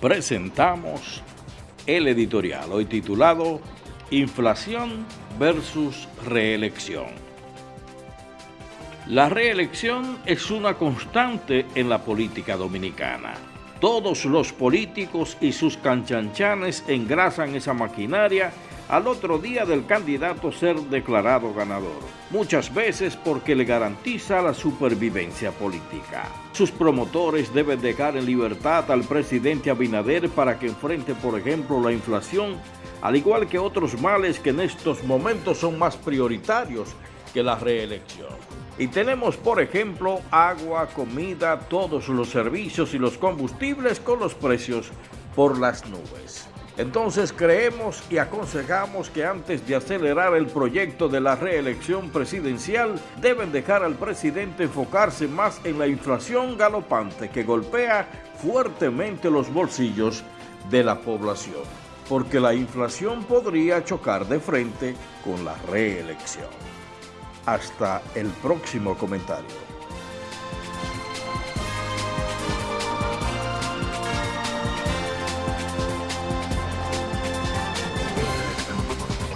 presentamos el editorial hoy titulado Inflación versus reelección. La reelección es una constante en la política dominicana. Todos los políticos y sus canchanchanes engrasan esa maquinaria al otro día del candidato ser declarado ganador, muchas veces porque le garantiza la supervivencia política. Sus promotores deben dejar en libertad al presidente Abinader para que enfrente, por ejemplo, la inflación, al igual que otros males que en estos momentos son más prioritarios que la reelección. Y tenemos, por ejemplo, agua, comida, todos los servicios y los combustibles con los precios por las nubes. Entonces creemos y aconsejamos que antes de acelerar el proyecto de la reelección presidencial, deben dejar al presidente enfocarse más en la inflación galopante que golpea fuertemente los bolsillos de la población, porque la inflación podría chocar de frente con la reelección. Hasta el próximo comentario.